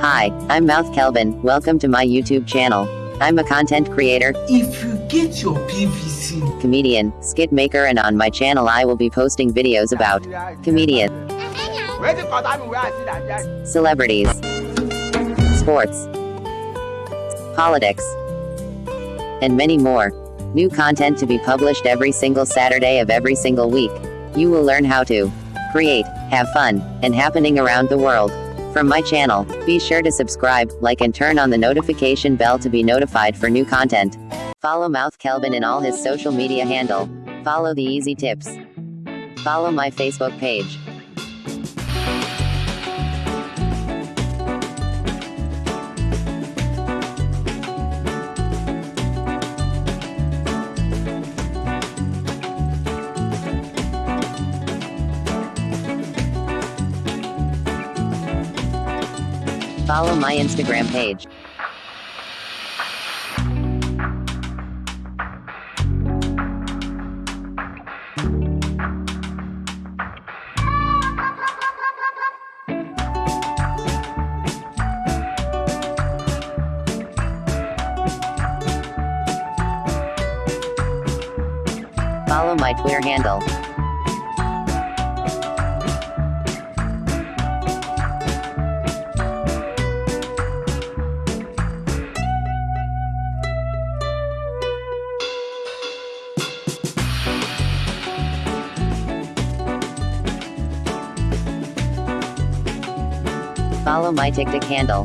Hi, I'm Mouth Kelvin. Welcome to my YouTube channel. I'm a content creator, If you get your PVC, comedian, skit maker, and on my channel I will be posting videos about comedians, celebrities, sports, politics, and many more. New content to be published every single Saturday of every single week. You will learn how to create, have fun, and happening around the world. From my channel, be sure to subscribe, like, and turn on the notification bell to be notified for new content. Follow Mouth Kelvin in all his social media handle. Follow the easy tips. Follow my Facebook page. Follow my Instagram page. Follow my Twitter handle. Follow my TikTok handle.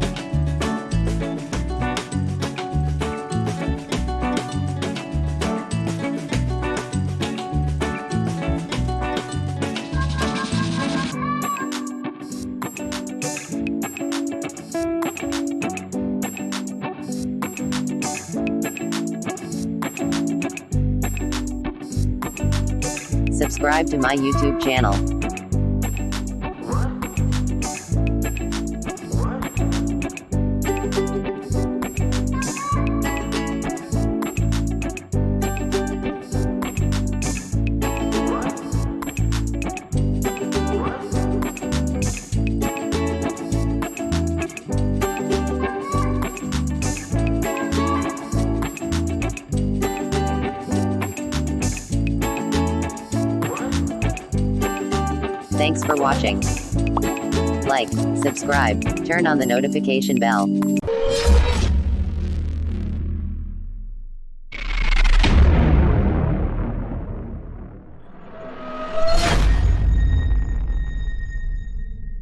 Subscribe to my YouTube channel. Thanks for watching. Like, subscribe, turn on the notification bell.